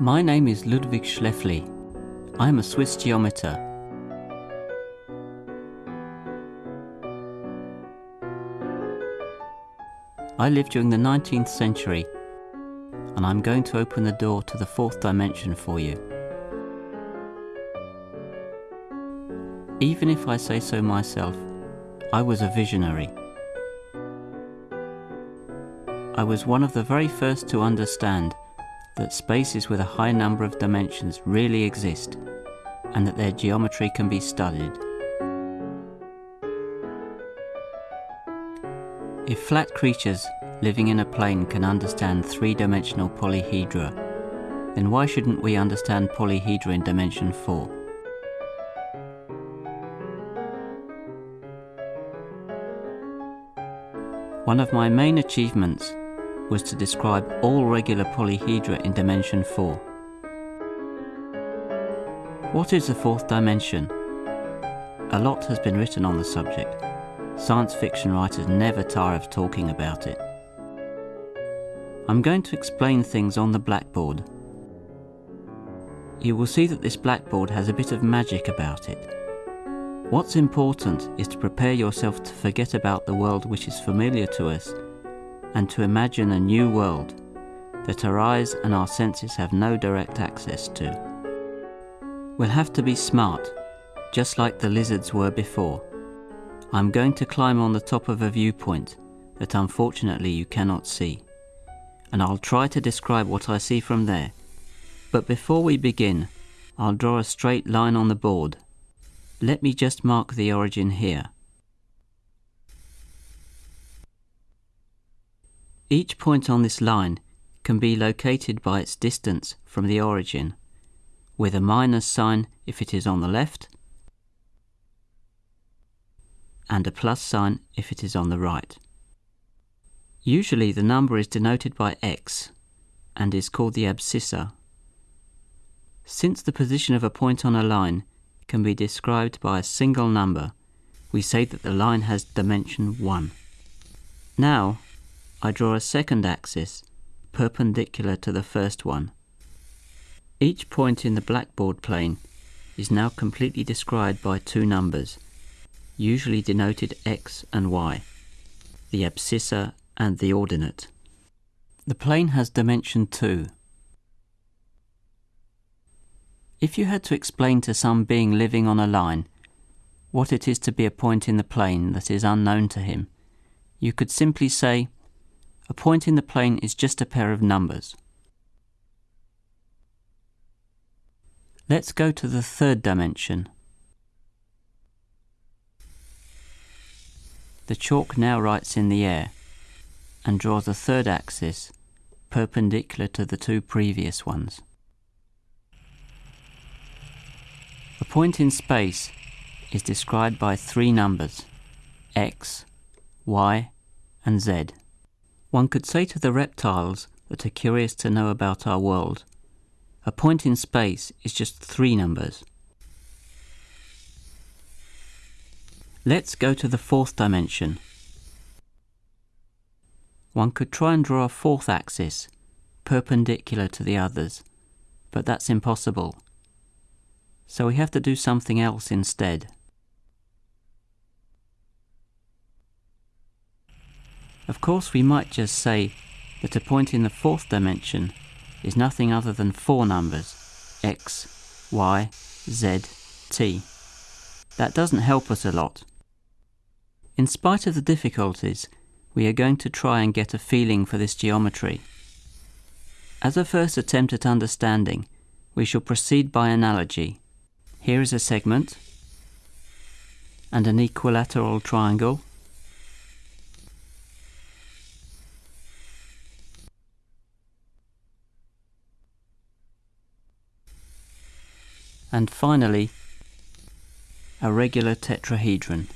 My name is Ludwig Schläfli. I am a Swiss geometer. I lived during the 19th century and I'm going to open the door to the fourth dimension for you. Even if I say so myself, I was a visionary. I was one of the very first to understand that spaces with a high number of dimensions really exist and that their geometry can be studied. If flat creatures living in a plane can understand three-dimensional polyhedra, then why shouldn't we understand polyhedra in dimension 4? One of my main achievements was to describe all regular polyhedra in dimension 4. What is the fourth dimension? A lot has been written on the subject. Science fiction writers never tire of talking about it. I'm going to explain things on the blackboard. You will see that this blackboard has a bit of magic about it. What's important is to prepare yourself to forget about the world which is familiar to us and to imagine a new world that our eyes and our senses have no direct access to. We'll have to be smart, just like the lizards were before. I'm going to climb on the top of a viewpoint that unfortunately you cannot see, and I'll try to describe what I see from there. But before we begin, I'll draw a straight line on the board. Let me just mark the origin here. Each point on this line can be located by its distance from the origin, with a minus sign if it is on the left, and a plus sign if it is on the right. Usually the number is denoted by x and is called the abscissa. Since the position of a point on a line can be described by a single number, we say that the line has dimension 1. Now, I draw a second axis perpendicular to the first one. Each point in the blackboard plane is now completely described by two numbers, usually denoted x and y, the abscissa and the ordinate. The plane has dimension 2. If you had to explain to some being living on a line what it is to be a point in the plane that is unknown to him, you could simply say a point in the plane is just a pair of numbers. Let's go to the third dimension. The chalk now writes in the air and draws a third axis perpendicular to the two previous ones. A point in space is described by three numbers, x, y and z. One could say to the reptiles that are curious to know about our world, a point in space is just three numbers. Let's go to the fourth dimension. One could try and draw a fourth axis, perpendicular to the others, but that's impossible. So we have to do something else instead. Of course we might just say that a point in the fourth dimension is nothing other than four numbers, x, y, z, t. That doesn't help us a lot. In spite of the difficulties, we are going to try and get a feeling for this geometry. As a first attempt at understanding, we shall proceed by analogy. Here is a segment and an equilateral triangle and finally a regular tetrahedron.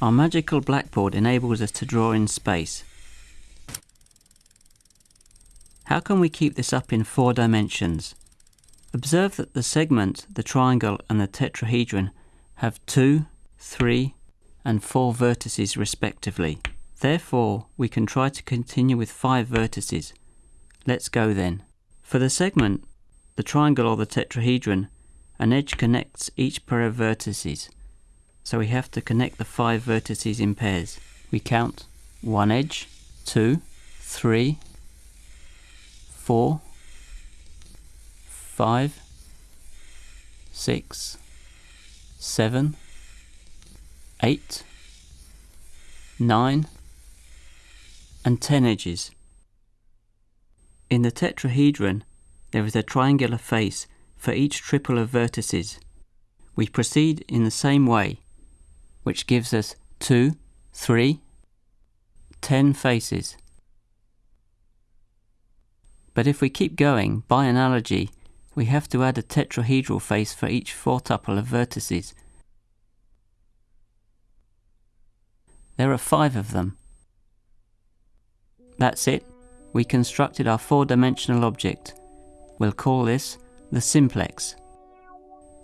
Our magical blackboard enables us to draw in space. How can we keep this up in four dimensions? Observe that the segment, the triangle and the tetrahedron have two, three and 4 vertices respectively. Therefore, we can try to continue with 5 vertices. Let's go then. For the segment, the triangle or the tetrahedron, an edge connects each pair of vertices. So we have to connect the 5 vertices in pairs. We count 1 edge, 2, 3, 4, 5, 6, 7, 8, 9, and 10 edges. In the tetrahedron, there is a triangular face for each triple of vertices. We proceed in the same way, which gives us 2, 3, 10 faces. But if we keep going, by analogy, we have to add a tetrahedral face for each fourtuple of vertices. There are five of them. That's it. We constructed our four-dimensional object. We'll call this the simplex.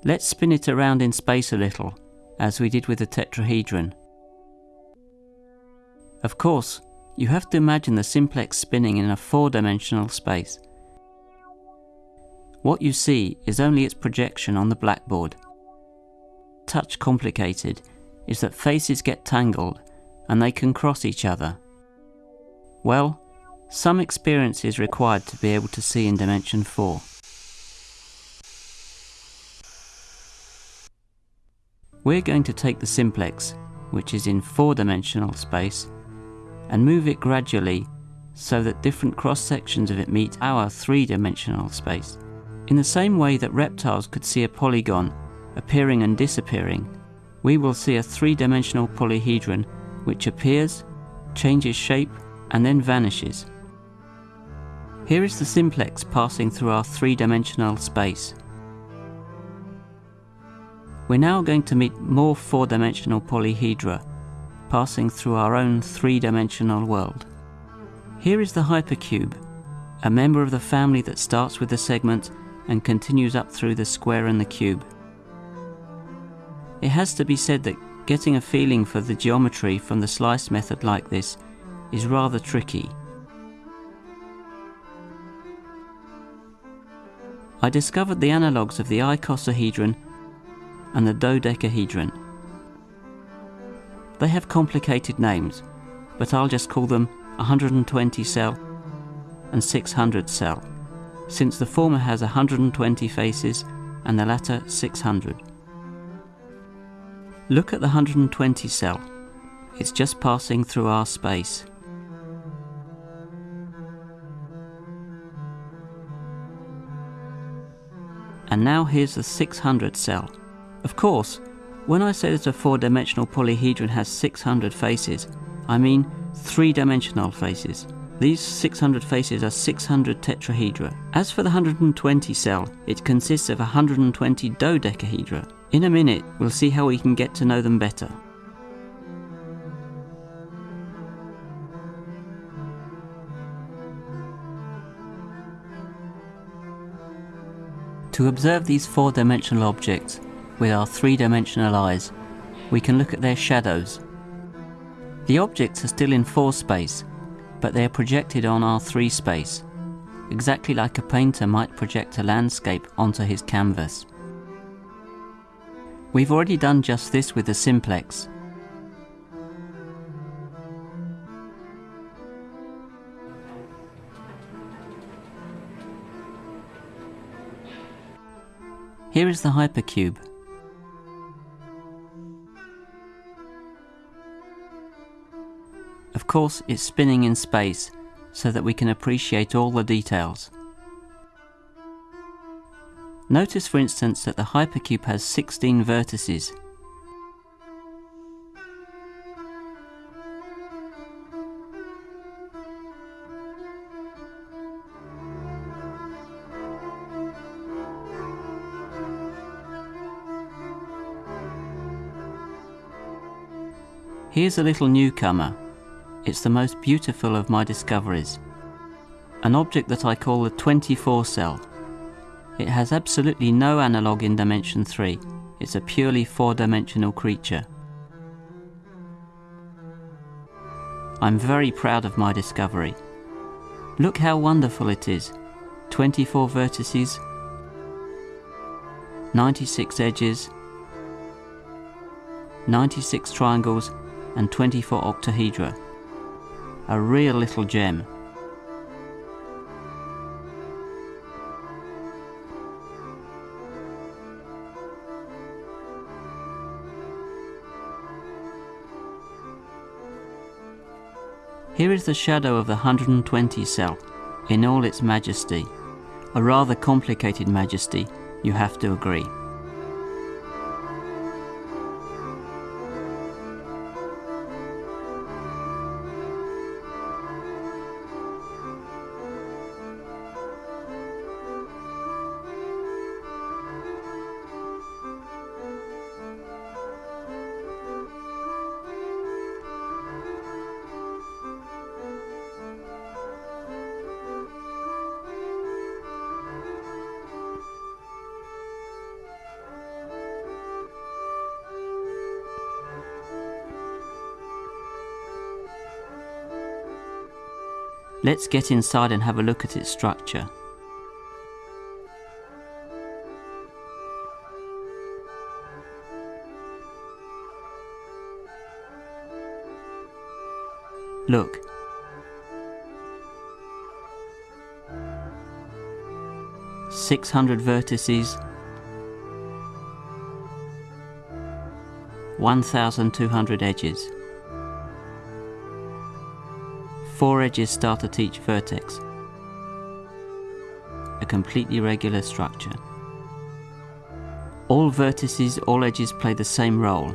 Let's spin it around in space a little, as we did with the tetrahedron. Of course, you have to imagine the simplex spinning in a four-dimensional space. What you see is only its projection on the blackboard. Touch complicated is that faces get tangled and they can cross each other. Well, some experience is required to be able to see in dimension 4. We're going to take the simplex, which is in four-dimensional space, and move it gradually so that different cross-sections of it meet our three-dimensional space. In the same way that reptiles could see a polygon appearing and disappearing, we will see a three-dimensional polyhedron which appears, changes shape, and then vanishes. Here is the simplex passing through our three-dimensional space. We're now going to meet more four-dimensional polyhedra, passing through our own three-dimensional world. Here is the hypercube, a member of the family that starts with the segment and continues up through the square and the cube. It has to be said that Getting a feeling for the geometry from the slice method like this is rather tricky. I discovered the analogues of the icosahedron and the dodecahedron. They have complicated names, but I'll just call them 120 cell and 600 cell, since the former has 120 faces and the latter 600. Look at the 120 cell. It's just passing through our space. And now here's the 600 cell. Of course, when I say that a four-dimensional polyhedron has 600 faces, I mean three-dimensional faces. These 600 faces are 600 tetrahedra. As for the 120 cell, it consists of 120 dodecahedra. In a minute, we'll see how we can get to know them better. To observe these four-dimensional objects with our three-dimensional eyes, we can look at their shadows. The objects are still in 4 space, but they are projected on our 3 space, exactly like a painter might project a landscape onto his canvas. We've already done just this with the simplex. Here is the hypercube. Of course, it's spinning in space so that we can appreciate all the details. Notice for instance that the hypercube has 16 vertices. Here's a little newcomer. It's the most beautiful of my discoveries. An object that I call the 24 cell. It has absolutely no analogue in dimension 3. It's a purely four-dimensional creature. I'm very proud of my discovery. Look how wonderful it is. 24 vertices, 96 edges, 96 triangles and 24 octahedra. A real little gem. Here is the shadow of the 120 cell in all its majesty. A rather complicated majesty, you have to agree. Let's get inside and have a look at its structure. Look. Six hundred vertices, one thousand two hundred edges. Four edges start at each vertex. A completely regular structure. All vertices, all edges play the same role.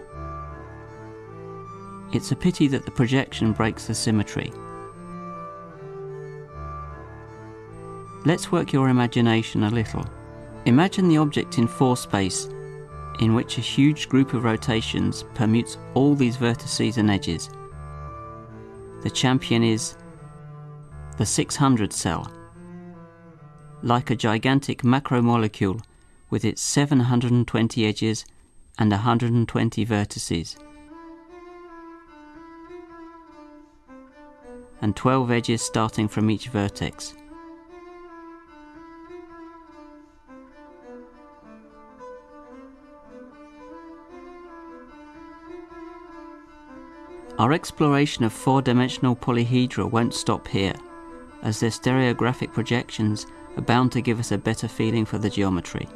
It's a pity that the projection breaks the symmetry. Let's work your imagination a little. Imagine the object in 4 space in which a huge group of rotations permutes all these vertices and edges the champion is the 600 cell, like a gigantic macromolecule with its 720 edges and 120 vertices, and 12 edges starting from each vertex. Our exploration of four-dimensional polyhedra won't stop here, as their stereographic projections are bound to give us a better feeling for the geometry.